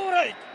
Strike! Strike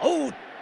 ア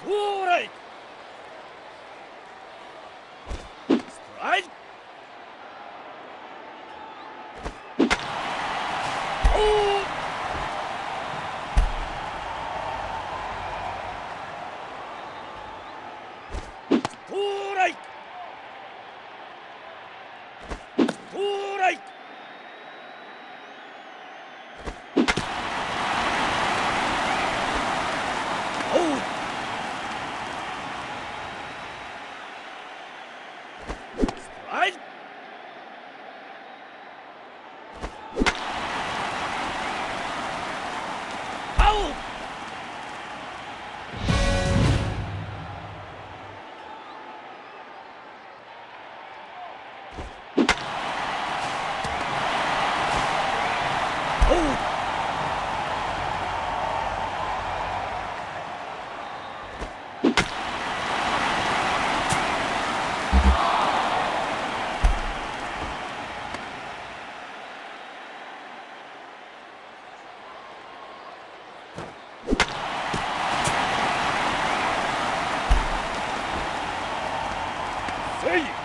ストライク可以